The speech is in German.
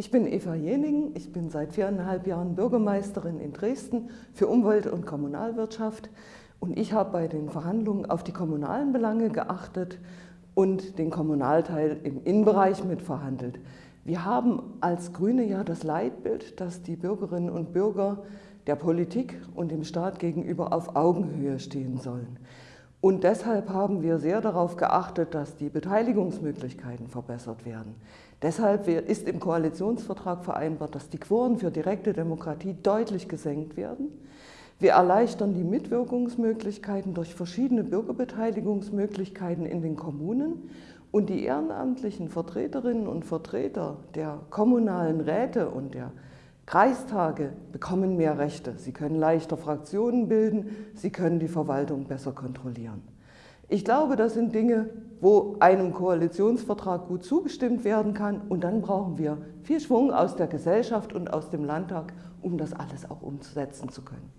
Ich bin Eva Jening, ich bin seit viereinhalb Jahren Bürgermeisterin in Dresden für Umwelt- und Kommunalwirtschaft und ich habe bei den Verhandlungen auf die kommunalen Belange geachtet und den Kommunalteil im Innenbereich mitverhandelt. Wir haben als Grüne ja das Leitbild, dass die Bürgerinnen und Bürger der Politik und dem Staat gegenüber auf Augenhöhe stehen sollen. Und deshalb haben wir sehr darauf geachtet, dass die Beteiligungsmöglichkeiten verbessert werden. Deshalb ist im Koalitionsvertrag vereinbart, dass die Quoren für direkte Demokratie deutlich gesenkt werden. Wir erleichtern die Mitwirkungsmöglichkeiten durch verschiedene Bürgerbeteiligungsmöglichkeiten in den Kommunen und die ehrenamtlichen Vertreterinnen und Vertreter der kommunalen Räte und der Kreistage bekommen mehr Rechte. Sie können leichter Fraktionen bilden, sie können die Verwaltung besser kontrollieren. Ich glaube, das sind Dinge, wo einem Koalitionsvertrag gut zugestimmt werden kann. Und dann brauchen wir viel Schwung aus der Gesellschaft und aus dem Landtag, um das alles auch umsetzen zu können.